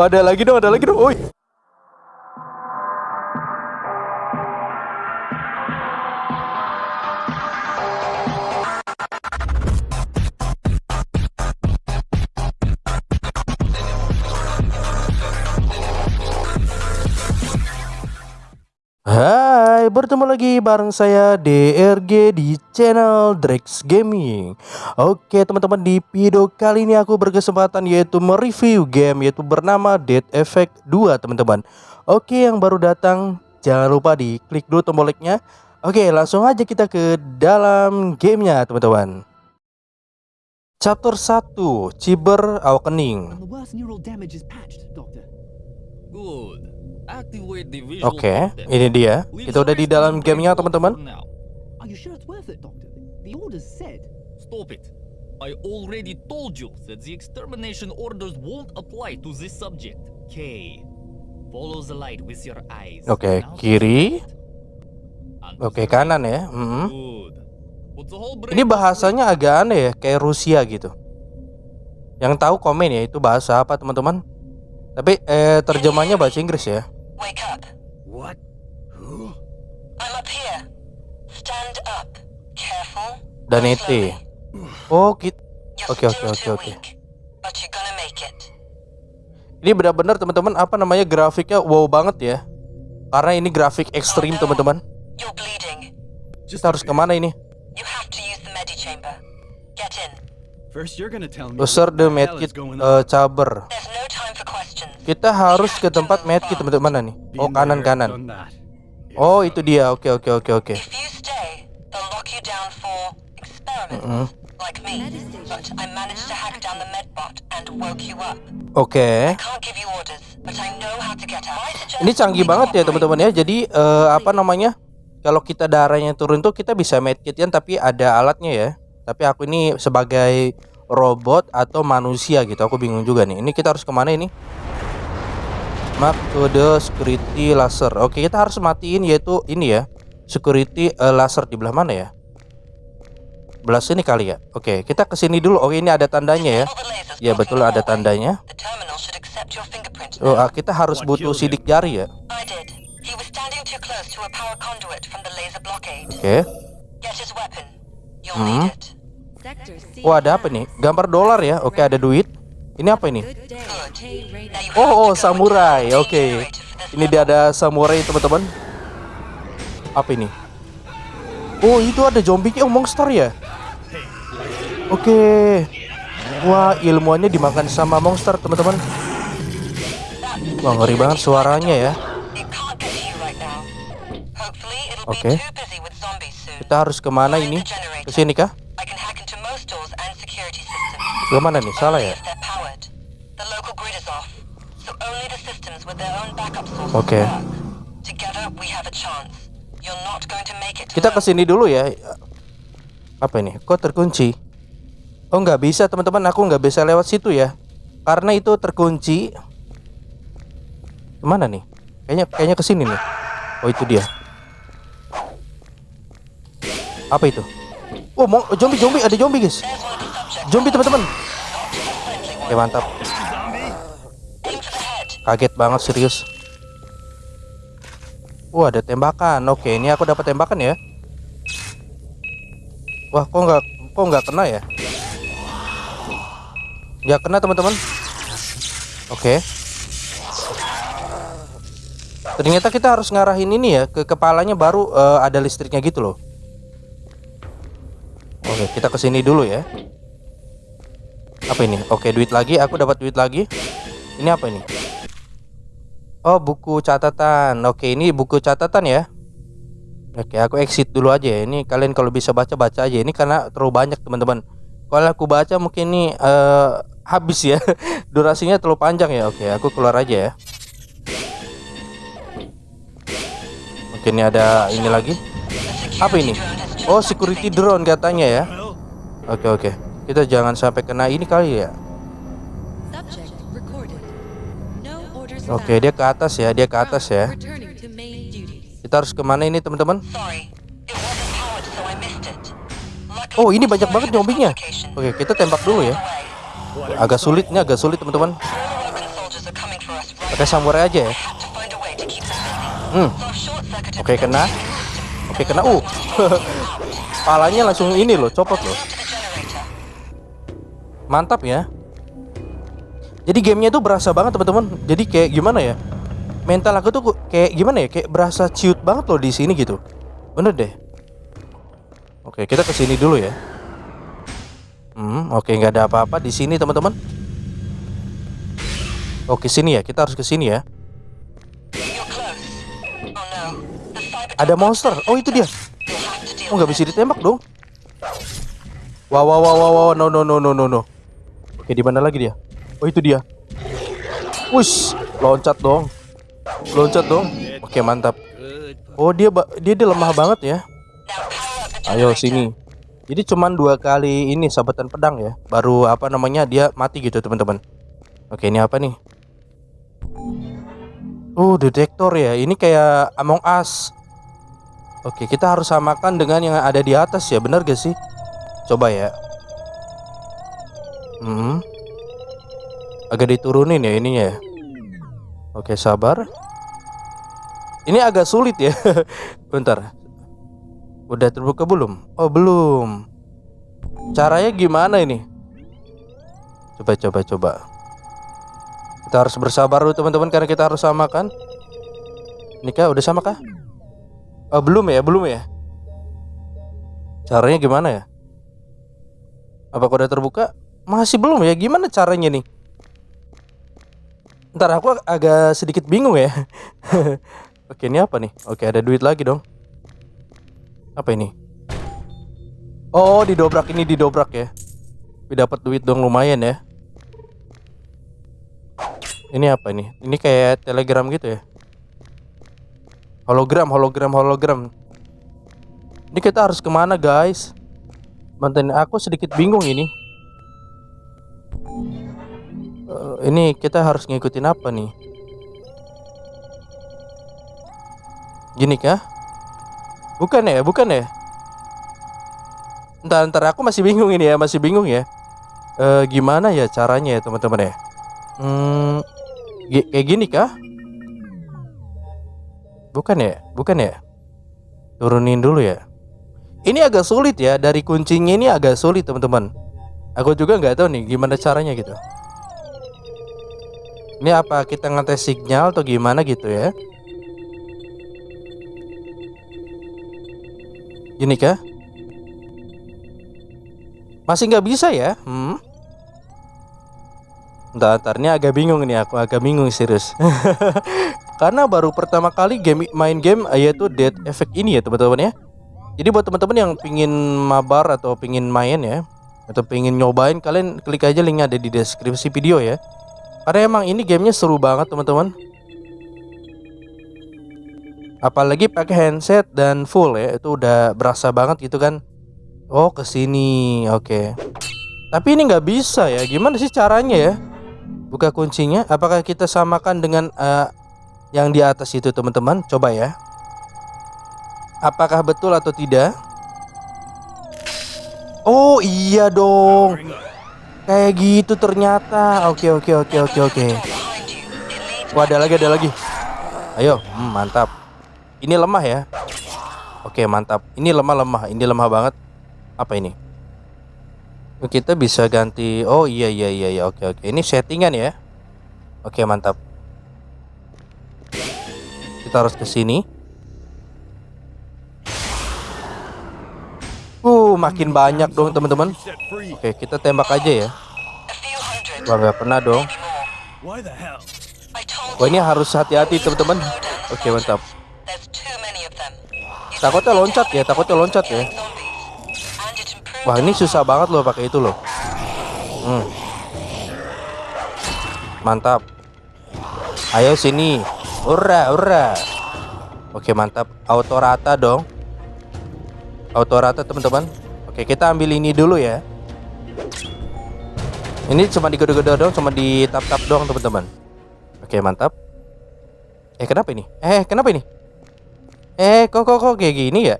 Wah, ada lagi dong, ada lagi dong. Oi. Bertemu lagi bareng saya DRG di channel Drex Gaming. Oke teman-teman di video kali ini aku berkesempatan yaitu mereview game yaitu bernama Dead Effect 2 teman-teman. Oke yang baru datang jangan lupa di klik dulu tombol like-nya. Oke langsung aja kita ke dalam gamenya teman-teman. Chapter 1 Cyber Awakening. Good. Oke content. ini dia Kita udah di dalam gamenya teman-teman. Stop it. I already told you that the extermination orders won't apply to this subject. K. Follow the light with your eyes. Oke to kiri Oke right. kanan ya the whole Ini bahasanya agak aneh ya, kayak Rusia gitu. Yang tahu komen ya itu bahasa apa teman-teman? Tapi eh terjemahnya bahasa Inggris ya. Wake up. What? I'm up here. Stand up. Careful. Dan ET. slowly. Oh, gitu. You're Oke, oke, oke, oke. Ini benar-benar teman-teman apa namanya grafiknya wow banget ya. Karena ini grafik ekstrim teman-teman. You're bleeding. Kita harus ke mana ini? You have to use the medi chamber. Get in. First, you're gonna tell me. User the medkit on. caber. Kita harus ke tempat medkit teman-teman mana nih? Oh kanan kanan. Oh itu dia. Oke oke oke oke. Up. Oke. Ini canggih banget ya teman-teman ya. Jadi eh, apa namanya? Kalau kita darahnya turun tuh kita bisa medkitian tapi ada alatnya ya. Tapi aku ini sebagai robot atau manusia gitu. Aku bingung juga nih. Ini kita harus ke mana ini? Mark to the security laser. Oke, kita harus matiin yaitu ini ya. Security eh, laser di belah mana ya? Belah sini kali ya. Oke, kita ke sini dulu. Oh, ini ada tandanya ya. Ya betul ada tandanya. Oh, ah, kita harus butuh sidik jari ya. Oke. Hmm. Wah, ada apa nih? Gambar dolar ya. Oke, ada duit. Ini apa ini? Oh, oh, samurai. Oke. this Ini dia ada samurai, teman-teman. Apa ini? Oh, itu ada zombie oh monster ya. Oke. Wah, ilmuannya dimakan sama monster, teman-teman. Wah, ngeri banget suaranya ya. Oke. soon. Kita harus ke mana ini? Ke sini kah? I can hack into most doors and security systems. Ke mana nih? Salah ya? Make it Kita ke alone. sini dulu ya. Apa ini? Kok terkunci? Oh nggak bisa teman-teman, aku nggak bisa lewat situ ya, karena itu terkunci. Ke mana nih? Kayaknya kayaknya ke sini nih. Oh itu dia. Apa itu? Oh mau zombie zombie ada zombie guys. Zombie teman-teman. Oke mantap. The head. Kaget banget serius. Wah ada tembakan. Oke ini aku dapat tembakan ya. Wah kok nggak kok nggak kena ya? Nggak kena teman-teman. Oke. Ternyata kita harus ngarahin ini ya ke kepalanya baru eh, ada listriknya gitu loh. Oke kita ke sini dulu ya. Apa ini? Oke duit lagi. Aku dapat duit lagi. Ini apa ini? Oh buku catatan. Oke ini buku catatan ya. Oke aku exit dulu aja ya. Ini kalian kalau bisa baca baca aja. Ini karena terlalu banyak teman-teman. Kalau aku baca mungkin ini eh, Habis ya. Durasinya terlalu panjang ya. Oke aku keluar aja ya. Oke ini ada ini lagi. Apa ini? Oh security drone katanya ya. Oke oke. Kita jangan sampai kena ini kali ya Oke dia ke atas ya Dia ke atas ya. Kita harus ke mana ini teman-teman Oh ini banyak banget complication. Oke kita tembak dulu ya. Agak sulit nih agak sulit teman-teman Pakai samurai aja ya. Hmm. Oke, the kena. Oke, kena. Uh. Palanya langsung ini loh, copot loh. Mantap ya. Jadi gamenya tuh berasa banget teman-teman. Jadi kayak gimana ya? Mental aku tuh kayak gimana ya? Kayak berasa ciut banget loh di sini gitu. Bener deh. Oke, kita ke sini dulu ya. Hmm, oke nggak ada apa-apa di sini teman-teman. Oke sini ya, kita harus ke sini ya. Ada monster. Oh itu dia. Oh nggak bisa ditembak dong. Wow wow wow wow wow no no no no no no. Oke di mana lagi dia? Oh itu dia. Wush, loncat dong. Loncat dong. Oke mantap. Oh dia dia, dia lemah banget ya. Ayo sini. Jadi cuman dua kali ini sabetan pedang ya. Baru apa namanya dia mati gitu teman-teman. Oke ini apa nih? Oh detektor ya. Ini kayak Among Us. Oke kita harus samakan dengan yang ada di atas ya. Bener gak sih? Coba ya. Hmm. Agak diturunin ya ininya ya. Oke sabar. Ini agak sulit ya. Bentar. Udah terbuka belum? Oh belum. Caranya gimana ini? Coba coba coba. Kita harus bersabar dulu teman-teman karena kita harus samakan. Ini kah udah sama kah? Oh belum ya belum ya. Caranya gimana ya? Apakah udah terbuka? Masih belum ya. Gimana caranya nih? Ntar aku ag- agak sedikit bingung ya. Oke ini apa nih? Oke ada duit lagi dong. Apa ini? Oh, didobrak ini didobrak ya. Tapi dapat duit dong lumayan ya. Ini apa ini? Ini kayak telegram gitu ya. Hologram, hologram, hologram. Ini kita harus ke mana guys? Mantan aku sedikit bingung ini. Ini kita harus ngikutin apa nih? Gini kah? Bukan ya, bukan ya? Ntar, ntar aku masih bingung ini ya, masih bingung ya. Eh gimana ya caranya ya teman-teman ya? Hmm, kayak gini kah? Bukan ya, bukan ya? Turunin dulu ya. Ini agak sulit ya, dari kuncinya ini agak sulit teman-teman. Aku juga nggak tahu nih gimana caranya gitu. Ini apa kita ngetes sinyal atau gimana gitu ya? Gini kah? Masih nggak bisa ya? Hmm? Ntar, ntar, ini agak bingung nih aku agak bingung serius. Karena baru pertama kali game main game yaitu Dead Effect ini ya teman-teman ya. Jadi buat teman-teman yang pingin mabar atau pingin main ya atau pingin nyobain kalian klik aja linknya ada di deskripsi video ya. Karena emang ini gamenya seru banget teman-teman. Apalagi pakai handset dan full ya itu udah berasa banget gitu kan. Oh ke sini oke. Tapi ini nggak bisa ya. Gimana sih caranya ya? Buka kuncinya. Apakah kita samakan dengan eh, yang di atas itu teman-teman? Coba ya. Apakah betul atau tidak? Oh iya dong. Kayak gitu ternyata. Oke oke oke oke oke. Wah ada lagi ada lagi. Ayo, hmm, mantap. Ini lemah ya. Oke mantap. Ini lemah lemah. Ini lemah banget. Apa ini? Kita bisa ganti. Oh iya iya iya iya. Oke oke. Ini settingan ya. Oke mantap. Kita harus ke sini. Uh, makin banyak dong teman-teman. Oke, kita tembak aja ya. Wah, nggak pernah dong. Wah, ini harus hati-hati teman-teman. Oke, mantap. Takutnya loncat ya, takutnya loncat ya. Wah ini susah banget loh pakai itu loh. Hmm. Mantap. Ayo sini. Ura ura. Oke mantap. Auto rata dong. Auto rata teman-teman. Oke kita ambil ini dulu ya. Ini cuma digoda-goda dong, cuma di tap-tap doang teman-teman. Oke mantap. Eh kenapa ini? Eh kenapa ini? Eh kok kok kok kayak gini ya?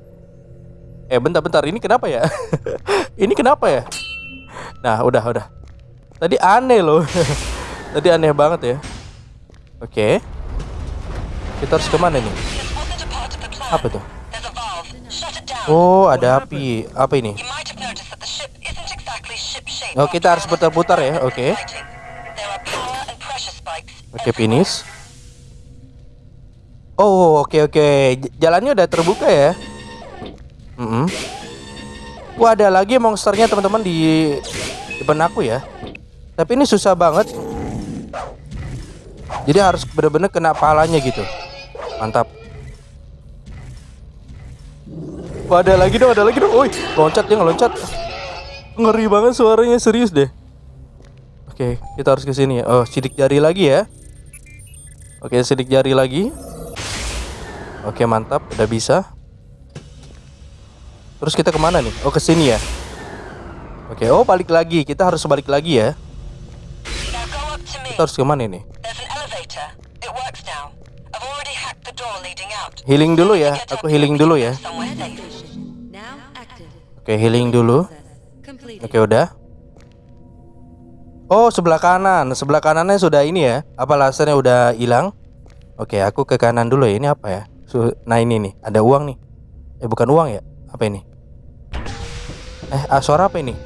Eh bentar-bentar ini kenapa ya? ini kenapa ya? Nah udah udah. Tadi aneh loh. Tadi aneh banget ya. Oke. Kita harus ke mana nih? Apa tuh? Oh, ada api. Apa ini? Oh, kita harus putar-putar ya, oke. spikes Oke, everywhere. finish. Oh, oke oke. J- Jalannya udah terbuka ya. Mm Wah, ada lagi monsternya teman-teman di depan aku ya. Tapi ini susah banget. Jadi harus bener-bener kena palanya gitu. Mantap. Wah, ada lagi dong, ada lagi dong. Woi, loncat dia ngeloncat. Ngeri banget suaranya, serius deh. Oke, kita harus ke sini ya. Oh, sidik jari lagi ya. Oke, sidik jari lagi. Oke, mantap, udah bisa. Terus kita ke mana nih? Oh, ke sini ya. Oke, oh balik lagi. Kita harus balik lagi ya. Kita harus ke mana out. Healing dulu ya. Aku healing dulu ya. Oke, healing dulu. Oke, udah. Oh, sebelah kanan. Sebelah kanannya sudah ini ya. Apa lasernya udah hilang? Oke, aku ke kanan dulu ya. Ini apa ya? Nah, ini nih. Ada uang nih. Eh, bukan uang ya? Apa ini? Eh, ah, suara apa ini?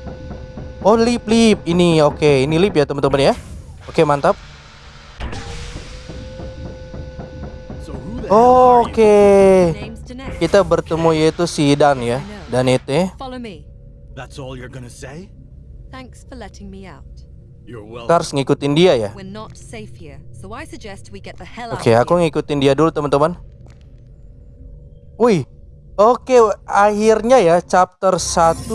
Oh, lip lip. Ini oke. Ini lip ya, teman-teman ya. Oke, mantap. Oke. Kita bertemu yaitu si Dan ya. Dan itu. Follow me. That's all you're gonna say? Thanks for letting me out. You're welcome. Kita harus ngikutin dia ya. We're not safe here, so I suggest we get the hell out Oke, of aku ngikutin dia dulu teman-teman. Wih, oke akhirnya ya chapter 1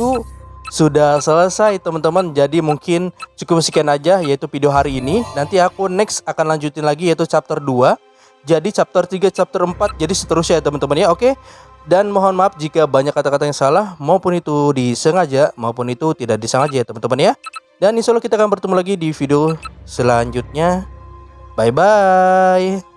sudah selesai teman-teman. Jadi mungkin cukup sekian aja yaitu video hari ini. Nanti aku next akan lanjutin lagi yaitu chapter 2. Jadi chapter 3, chapter 4, jadi seterusnya ya teman-teman ya. Oke. Dan mohon maaf jika banyak kata-kata yang salah maupun itu disengaja maupun itu tidak disengaja ya teman-teman ya. Dan insya Allah kita akan bertemu lagi di video selanjutnya. Bye bye.